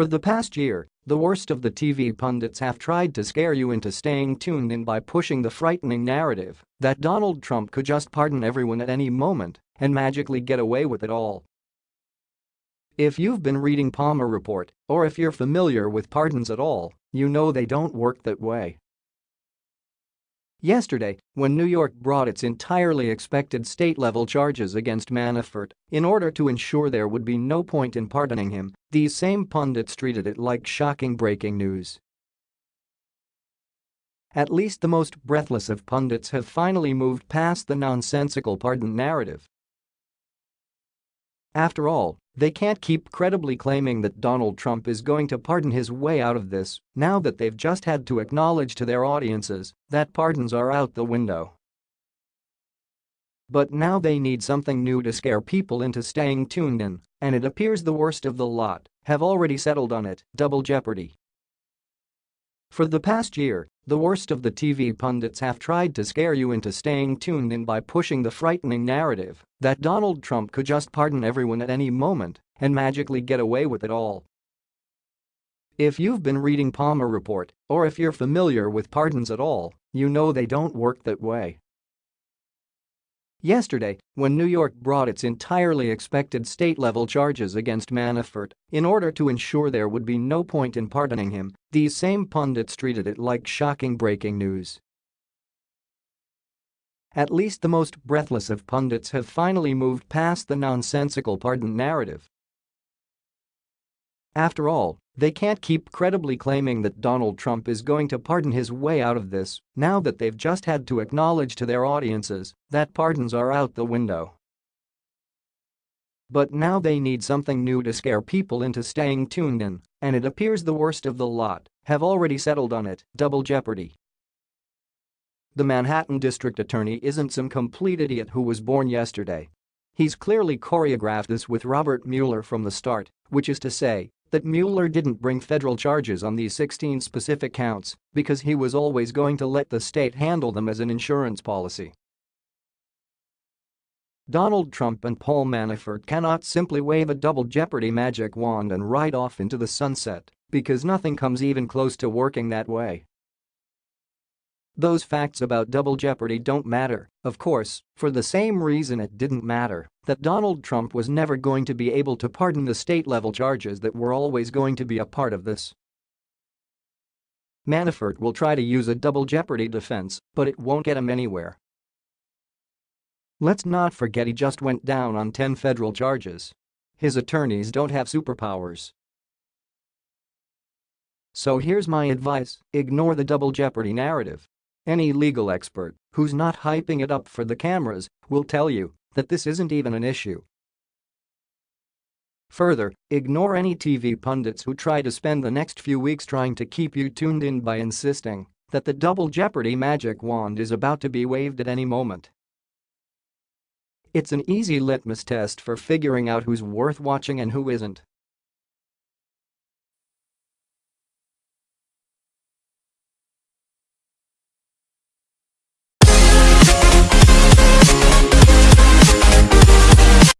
For the past year, the worst of the TV pundits have tried to scare you into staying tuned in by pushing the frightening narrative that Donald Trump could just pardon everyone at any moment and magically get away with it all. If you've been reading Palmer Report, or if you're familiar with pardons at all, you know they don't work that way. Yesterday, when New York brought its entirely expected state-level charges against Manafort in order to ensure there would be no point in pardoning him, these same pundits treated it like shocking breaking news. At least the most breathless of pundits have finally moved past the nonsensical pardon narrative. After all, they can't keep credibly claiming that Donald Trump is going to pardon his way out of this now that they've just had to acknowledge to their audiences that pardons are out the window. But now they need something new to scare people into staying tuned in, and it appears the worst of the lot have already settled on it, Double Jeopardy. For the past year, the worst of the TV pundits have tried to scare you into staying tuned in by pushing the frightening narrative that Donald Trump could just pardon everyone at any moment and magically get away with it all. If you've been reading Palmer Report, or if you're familiar with pardons at all, you know they don't work that way. Yesterday, when New York brought its entirely expected state-level charges against Manafort in order to ensure there would be no point in pardoning him, these same pundits treated it like shocking breaking news. At least the most breathless of pundits have finally moved past the nonsensical pardon narrative. After all, they can't keep credibly claiming that Donald Trump is going to pardon his way out of this now that they've just had to acknowledge to their audiences that pardons are out the window. But now they need something new to scare people into staying tuned in, and it appears the worst of the lot have already settled on it, double jeopardy. The Manhattan district attorney isn't some complete idiot who was born yesterday. He's clearly choreographed this with Robert Mueller from the start, which is to say, that Mueller didn't bring federal charges on these 16 specific counts because he was always going to let the state handle them as an insurance policy. Donald Trump and Paul Manafort cannot simply wave a double jeopardy magic wand and ride off into the sunset because nothing comes even close to working that way. Those facts about double jeopardy don't matter, of course, for the same reason it didn't matter that Donald Trump was never going to be able to pardon the state-level charges that were always going to be a part of this. Manafort will try to use a double jeopardy defense, but it won't get him anywhere. Let's not forget he just went down on 10 federal charges. His attorneys don't have superpowers. So here's my advice, ignore the double jeopardy narrative. Any legal expert who's not hyping it up for the cameras will tell you that this isn't even an issue. Further, ignore any TV pundits who try to spend the next few weeks trying to keep you tuned in by insisting that the double jeopardy magic wand is about to be waved at any moment. It's an easy litmus test for figuring out who's worth watching and who isn't.